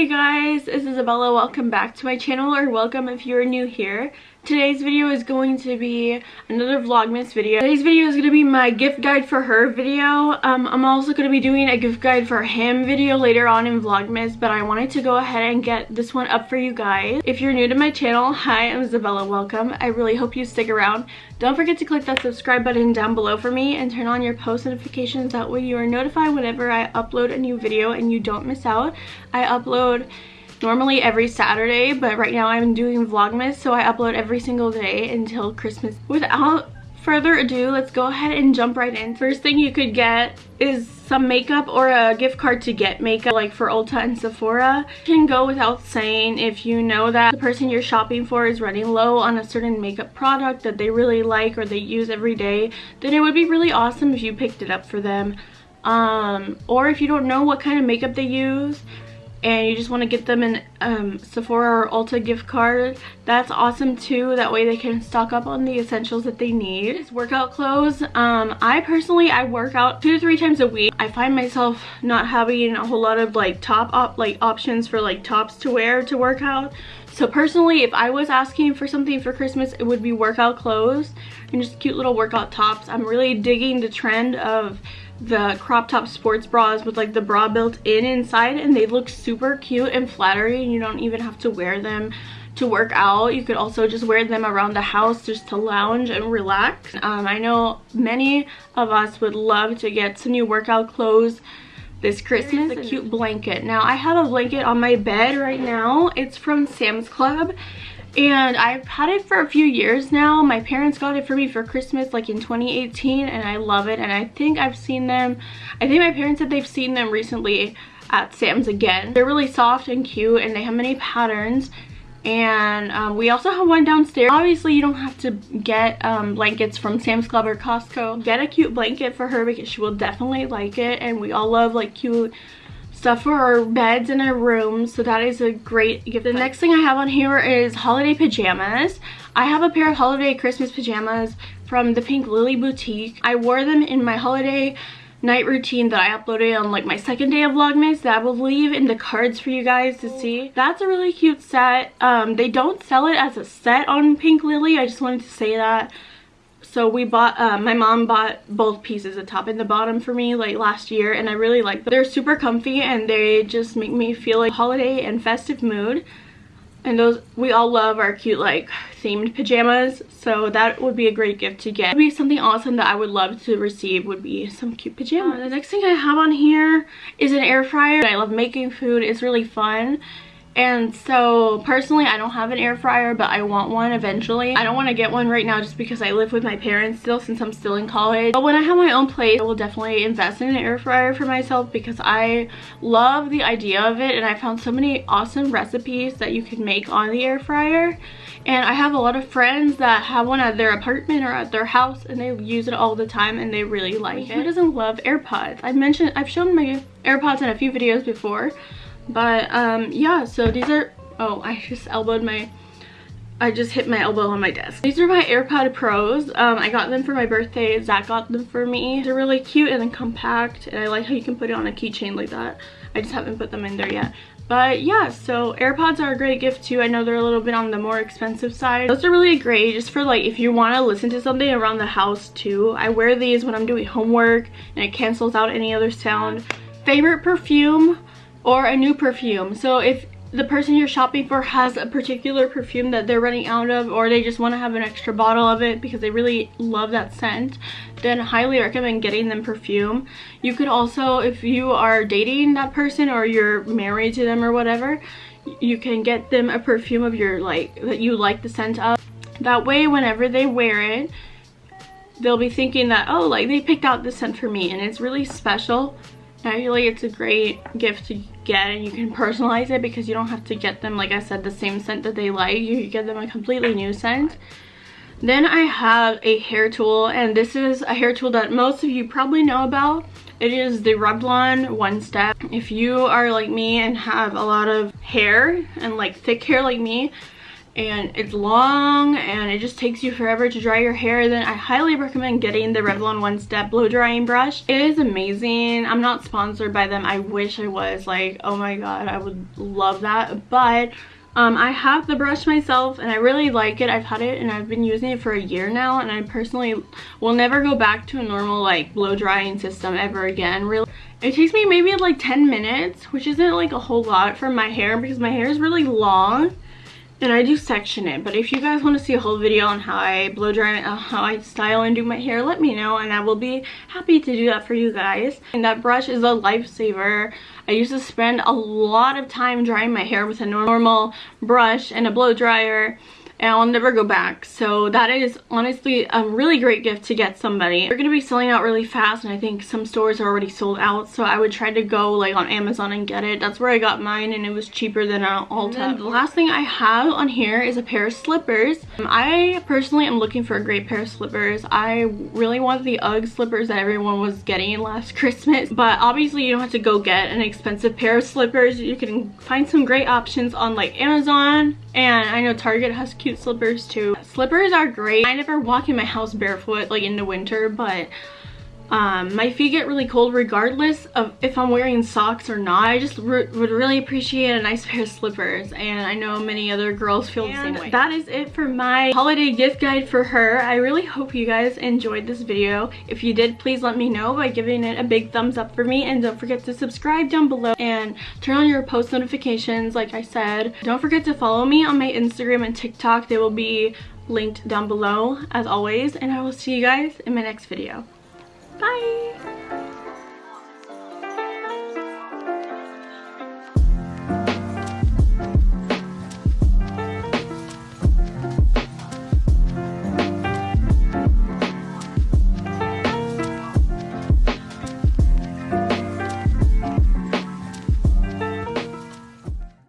Hey guys, it's Isabella. Welcome back to my channel or welcome if you're new here. Today's video is going to be another Vlogmas video. Today's video is going to be my gift guide for her video. Um, I'm also going to be doing a gift guide for him video later on in Vlogmas, but I wanted to go ahead and get this one up for you guys. If you're new to my channel, hi, I'm Isabella. Welcome. I really hope you stick around. Don't forget to click that subscribe button down below for me and turn on your post notifications. That way you are notified whenever I upload a new video and you don't miss out. I upload normally every Saturday, but right now I'm doing Vlogmas, so I upload every single day until Christmas. Without further ado, let's go ahead and jump right in. First thing you could get is some makeup or a gift card to get makeup like for Ulta and Sephora. can go without saying if you know that the person you're shopping for is running low on a certain makeup product that they really like or they use every day, then it would be really awesome if you picked it up for them. Um, or if you don't know what kind of makeup they use, and you just want to get them an um, Sephora or Ulta gift card, that's awesome too. That way they can stock up on the essentials that they need. It's workout clothes. Um, I personally, I work out two to three times a week. I find myself not having a whole lot of like top op like options for like tops to wear to work out. So personally, if I was asking for something for Christmas, it would be workout clothes and just cute little workout tops. I'm really digging the trend of the crop top sports bras with like the bra built in inside and they look super cute and flattering. You don't even have to wear them to work out. You could also just wear them around the house just to lounge and relax. Um, i know many of us would love to get some new workout clothes this Christmas, a cute blanket. Now, I have a blanket on my bed right now. It's from Sam's Club and I've had it for a few years now. My parents got it for me for Christmas like in 2018 and I love it and I think I've seen them, I think my parents said they've seen them recently at Sam's again. They're really soft and cute and they have many patterns and um, we also have one downstairs. Obviously you don't have to get um, blankets from Sam's Club or Costco. Get a cute blanket for her because she will definitely like it. And we all love like cute stuff for our beds and our rooms. So that is a great gift. The next thing i have on here is holiday pajamas. I have a pair of holiday christmas pajamas from the pink lily boutique. I wore them in my holiday night routine that I uploaded on like my second day of Vlogmas that I will leave in the cards for you guys to see. That's a really cute set. Um, they don't sell it as a set on Pink Lily. I just wanted to say that so we bought uh, my mom bought both pieces the top and the bottom for me like last year and i really like them they're super comfy and they just make me feel like holiday and festive mood and those we all love our cute like themed pajamas so that would be a great gift to get. Would be something awesome that i would love to receive would be some cute pajamas. Uh, the next thing i have on here is an air fryer. I love making food. It's really fun and so personally I don't have an air fryer but I want one eventually. I don't want to get one right now just because I live with my parents still since I'm still in college. But when I have my own place I will definitely invest in an air fryer for myself because I love the idea of it and I found so many awesome recipes that you can make on the air fryer. And I have a lot of friends that have one at their apartment or at their house and they use it all the time and they really like it. Who doesn't love AirPods? I've mentioned, I've shown my AirPods in a few videos before but um yeah so these are oh i just elbowed my I just hit my elbow on my desk. These are my AirPod Pros. Um, I got them for my birthday. Zach got them for me. They're really cute and compact and I like how you can put it on a keychain like that. I just haven't put them in there yet. But yeah, so AirPods are a great gift too. I know they're a little bit on the more expensive side. Those are really great just for like if you want to listen to something around the house too. I wear these when I'm doing homework and it cancels out any other sound. Favorite perfume? Or a new perfume. So if the person you're shopping for has a particular perfume that they're running out of or they just want to have an extra bottle of it because they really love that scent then highly recommend getting them perfume. You could also if you are dating that person or you're married to them or whatever you can get them a perfume of your like that you like the scent of. That way whenever they wear it they'll be thinking that oh like they picked out this scent for me and it's really special. I feel like it's a great gift to get and you can personalize it because you don't have to get them, like I said, the same scent that they like. You get them a completely new scent. Then I have a hair tool and this is a hair tool that most of you probably know about. It is the Revlon One Step. If you are like me and have a lot of hair and like thick hair like me, and it's long and it just takes you forever to dry your hair then I highly recommend getting the Revlon One Step blow drying brush. It is amazing. I'm not sponsored by them. I wish I was like oh my god I would love that but um, I have the brush myself and I really like it. I've had it and I've been using it for a year now and I personally will never go back to a normal like blow drying system ever again. Really, It takes me maybe like 10 minutes which isn't like a whole lot for my hair because my hair is really long and I do section it. But if you guys want to see a whole video on how I blow dry uh, how I style and do my hair let me know and I will be happy to do that for you guys. And that brush is a lifesaver. I used to spend a lot of time drying my hair with a normal brush and a blow dryer and I'll never go back. So that is honestly a really great gift to get somebody. They're going to be selling out really fast and I think some stores are already sold out. So I would try to go like on Amazon and get it. That's where I got mine and it was cheaper than on Ulta. The last thing I have on here is a pair of slippers. Um, I personally am looking for a great pair of slippers. I really want the UGG slippers that everyone was getting last Christmas. But obviously you don't have to go get an expensive pair of slippers. You can find some great options on like Amazon and I know Target has cute slippers too. Slippers are great. I never walk in my house barefoot like in the winter, but um, my feet get really cold regardless of if I'm wearing socks or not. I just re would really appreciate a nice pair of slippers and I know many other girls feel and the same way. That is it for my holiday gift guide for her. I really hope you guys enjoyed this video. If you did, please let me know by giving it a big thumbs up for me and don't forget to subscribe down below and turn on your post notifications like I said. Don't forget to follow me on my Instagram and TikTok. They will be linked down below as always and I will see you guys in my next video. Bye!